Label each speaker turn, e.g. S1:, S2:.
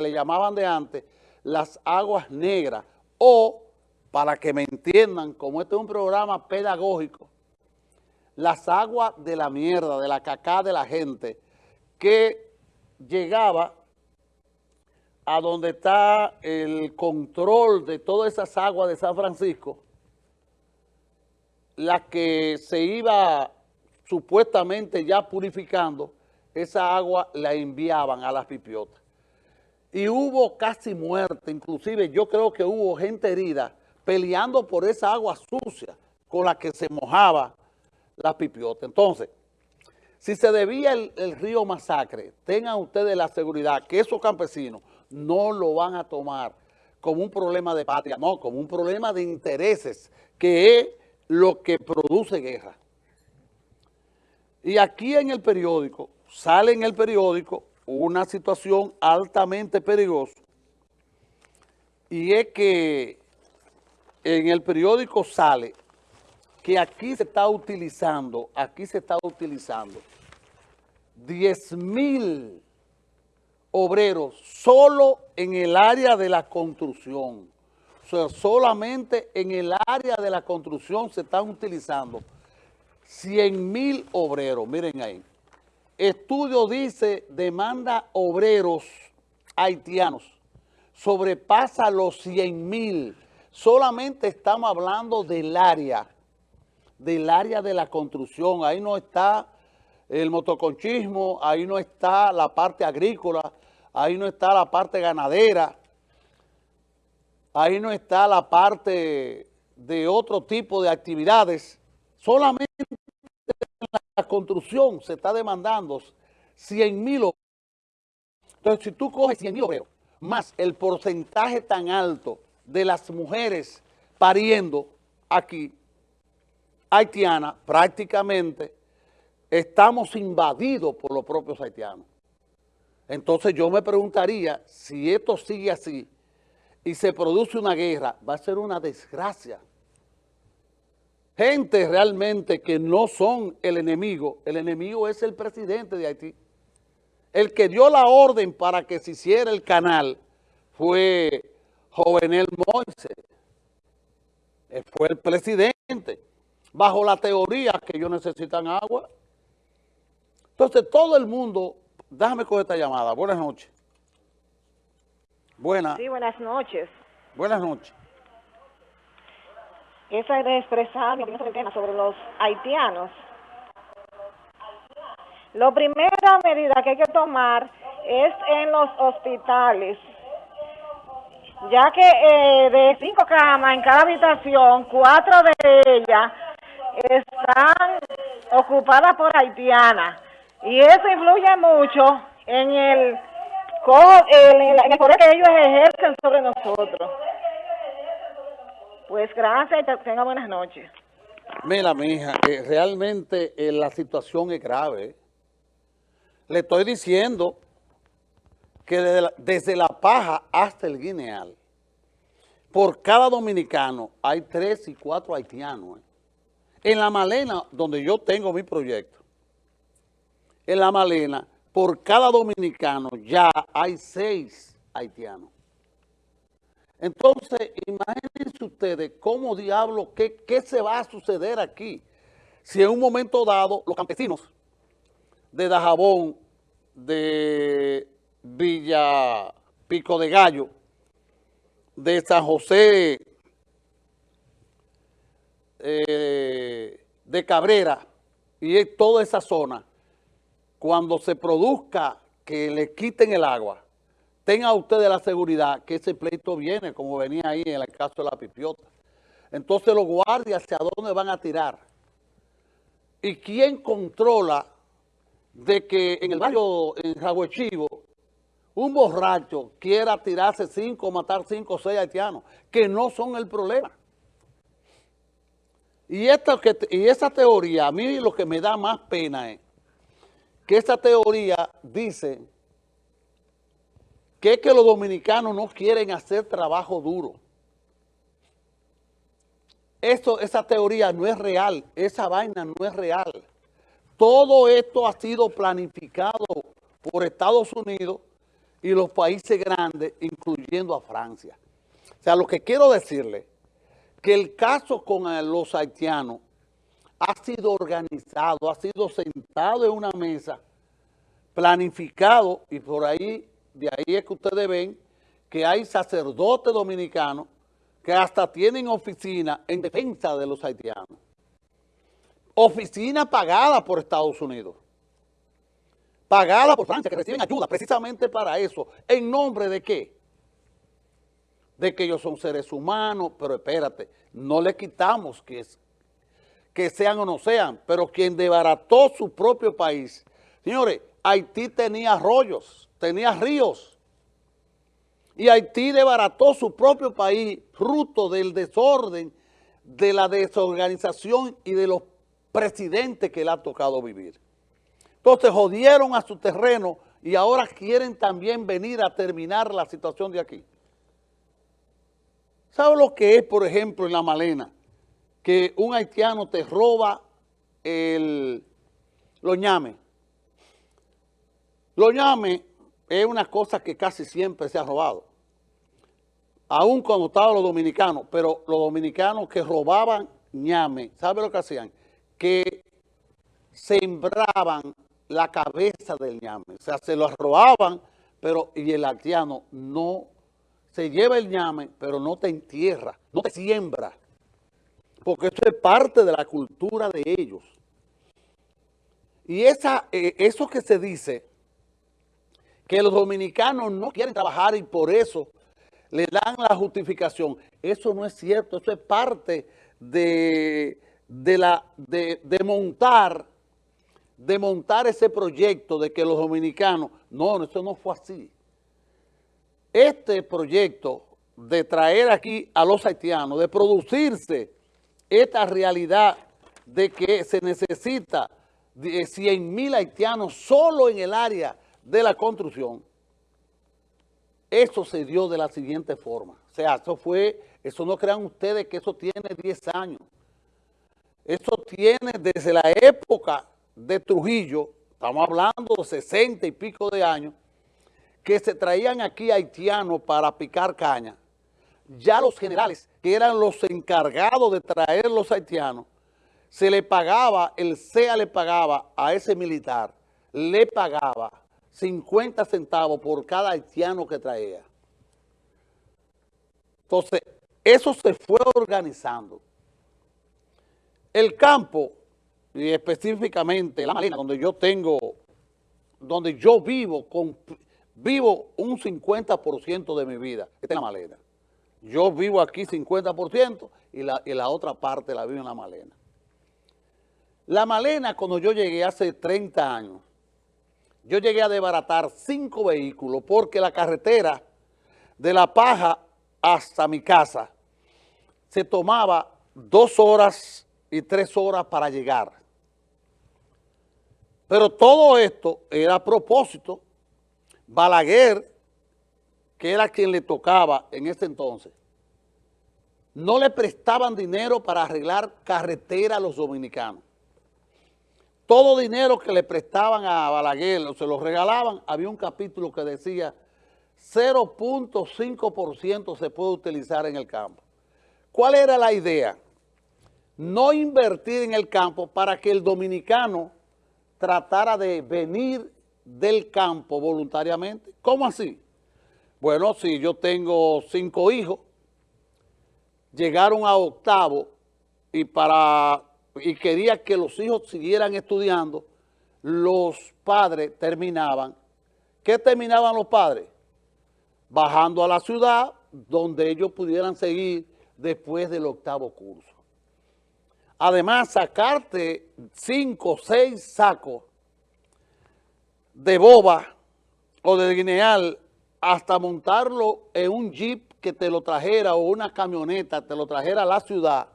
S1: le llamaban de antes, las aguas negras, o, para que me entiendan, como este es un programa pedagógico, las aguas de la mierda, de la cacá de la gente, que llegaba a donde está el control de todas esas aguas de San Francisco, la que se iba supuestamente ya purificando, esa agua la enviaban a las pipiotas. Y hubo casi muerte, inclusive yo creo que hubo gente herida peleando por esa agua sucia con la que se mojaba las pipiotas. Entonces, si se debía el, el, río Masacre, tengan ustedes la seguridad que esos campesinos no lo van a tomar como un problema de patria, no, como un problema de intereses, que es lo que produce guerra. Y aquí en el periódico, sale en el periódico una situación altamente peligrosa, y es que en el periódico sale que aquí se está utilizando, aquí se está utilizando 10 mil obreros solo en el área de la construcción. O sea, solamente en el área de la construcción se están utilizando 100 mil obreros. Miren ahí. Estudio dice, demanda obreros haitianos. Sobrepasa los 100 mil. Solamente estamos hablando del área, del área de la construcción. Ahí no está el motoconchismo, ahí no está la parte agrícola, ahí no está la parte ganadera, ahí no está la parte de otro tipo de actividades. Solamente en la construcción se está demandando 100 mil obreros. Entonces, si tú coges 100 mil obreros, más el porcentaje tan alto de las mujeres pariendo aquí, haitiana, prácticamente estamos invadidos por los propios haitianos. Entonces yo me preguntaría, si esto sigue así y se produce una guerra, va a ser una desgracia. Gente realmente que no son el enemigo, el enemigo es el presidente de Haití. El que dio la orden para que se hiciera el canal fue Jovenel Moise, fue el presidente, bajo la teoría que ellos necesitan agua. Entonces, todo el mundo, déjame coger esta llamada. Buenas noches.
S2: Buenas. Sí, buenas noches.
S1: Buenas noches.
S2: Es expresar mi opinión sobre sobre los haitianos. La primera medida que hay que tomar es en los hospitales, ya que eh, de cinco camas en cada habitación, cuatro de ellas están ocupadas por haitianas. Y eso influye mucho en el poder que ellos ejercen sobre nosotros. Pues gracias y tenga buenas noches.
S1: Mira, mi hija, eh, realmente eh, la situación es grave. Le estoy diciendo que desde la, paja hasta el guineal, por cada dominicano hay tres y cuatro haitianos. Eh. En la Malena, donde yo tengo mi proyecto, en la Malena, por cada dominicano ya hay seis haitianos. Entonces, imagínense ustedes cómo diablo, qué, qué se va a suceder aquí. Si en un momento dado los campesinos de Dajabón, de Villa Pico de Gallo, de San José, eh, de Cabrera y toda esa zona, cuando se produzca que le quiten el agua, tenga ustedes la seguridad que ese pleito viene, como venía ahí en el caso de la pipiota. Entonces los guardias, ¿hacia dónde van a tirar? ¿Y quién controla de que en el barrio, en Jaguechivo, un borracho quiera tirarse cinco, matar cinco o seis haitianos, que no son el problema? Y, esta, y esa teoría, a mí lo que me da más pena es que esta teoría dice que es que los dominicanos no quieren hacer trabajo duro. Esto, esa teoría no es real, esa vaina no es real. Todo esto ha sido planificado por Estados Unidos y los países grandes, incluyendo a Francia. O sea, lo que quiero decirle, que el caso con los haitianos ha sido organizado, ha sido sentado en una mesa, planificado, y por ahí, de ahí es que ustedes ven que hay sacerdotes dominicanos que hasta tienen oficina en defensa de los haitianos. Oficina pagada por Estados Unidos. Pagada por Francia, que reciben ayuda precisamente para eso. ¿En nombre de qué? De que ellos son seres humanos, pero espérate, no le quitamos que, que sean o no sean, pero quien debarató su propio país. Señores, Haití tenía arroyos, tenía ríos, y Haití debarató su propio país, fruto del desorden, de la desorganización y de los presidentes que le ha tocado vivir. Entonces jodieron a su terreno y ahora quieren también venir a terminar la situación de aquí. ¿Sabe lo que es, por ejemplo, en La Malena? Que un haitiano te roba el, los ñames. Los ñames es una cosa que casi siempre se ha robado. Aún cuando estaban los dominicanos, pero los dominicanos que robaban ñame, ¿sabe lo que hacían? Que sembraban la cabeza del ñame. O sea, se lo robaban, pero y el haitiano no se lleva el ñame, pero no te entierra, no te siembra. Porque eso es parte de la cultura de ellos. Y esa, eh, eso que se dice que los dominicanos no quieren trabajar y por eso le dan la justificación. Eso no es cierto, eso es parte de, la, de, montar de montar ese proyecto de que los dominicanos, no, eso no fue así. Este proyecto de traer aquí a los haitianos, de producirse esta realidad de que se necesita 100 mil haitianos solo en el área de la construcción, eso se dio de la siguiente forma. O sea, eso fue, eso no crean ustedes que eso tiene 10 años. Eso tiene desde la época de Trujillo, estamos hablando de 60 y pico de años, que se traían aquí haitianos para picar caña. Ya los generales, que eran los encargados de traer los haitianos, se le pagaba, el CEA le pagaba a ese militar, le pagaba 50 centavos por cada haitiano que traía. Entonces, eso se fue organizando. El campo, y específicamente la Malena, donde yo tengo, donde yo vivo, con, vivo un 50% de mi vida, esta es la Malena. Yo vivo aquí 50% y la, y la otra parte la vivo en la Malena. La Malena, cuando yo llegué hace 30 años, yo llegué a desbaratar cinco vehículos porque la carretera de La Paja hasta mi casa se tomaba dos horas y tres horas para llegar. Pero todo esto era a propósito. Balaguer, que era quien le tocaba en ese entonces, no le prestaban dinero para arreglar carretera a los dominicanos todo dinero que le prestaban a Balaguer o se lo regalaban, había un capítulo que decía 0.5% se puede utilizar en el campo. ¿Cuál era la idea? No invertir en el campo para que el dominicano tratara de venir del campo voluntariamente. ¿Cómo así? Bueno, si yo tengo cinco hijos, llegaron a octavo y para y quería que los hijos siguieran estudiando, los padres terminaban. ¿Qué terminaban los padres? Bajando a la ciudad donde ellos pudieran seguir después del octavo curso. Además, sacarte cinco o seis sacos de boba o de guineal hasta montarlo en un jeep que te lo trajera o una camioneta te lo trajera a la ciudad